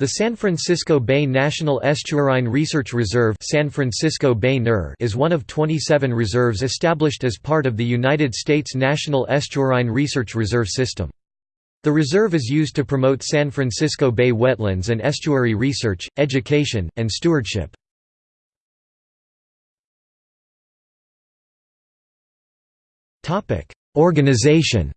The San Francisco Bay National Estuarine Research Reserve San Francisco Bay is one of 27 reserves established as part of the United States National Estuarine Research Reserve System. The reserve is used to promote San Francisco Bay wetlands and estuary research, education, and stewardship. Organization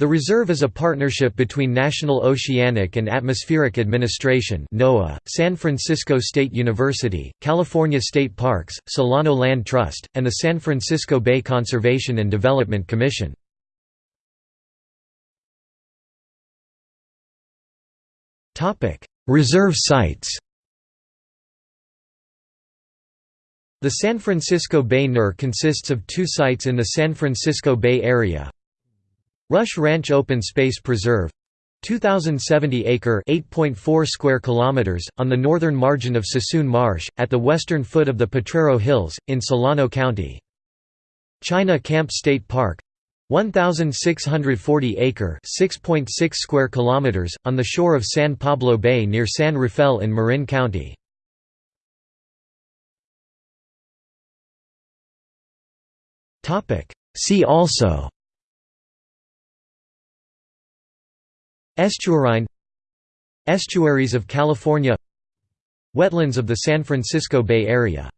The reserve is a partnership between National Oceanic and Atmospheric Administration NOAA, San Francisco State University, California State Parks, Solano Land Trust, and the San Francisco Bay Conservation and Development Commission. reserve sites The San Francisco Bay NER consists of two sites in the San Francisco Bay area, Rush Ranch Open Space Preserve 2070 acre 8.4 square kilometers on the northern margin of Suisun Marsh at the western foot of the Potrero Hills in Solano County. China Camp State Park 1640 acre 6.6 square kilometers on the shore of San Pablo Bay near San Rafael in Marin County. Topic. See also Estuarine Estuaries of California Wetlands of the San Francisco Bay Area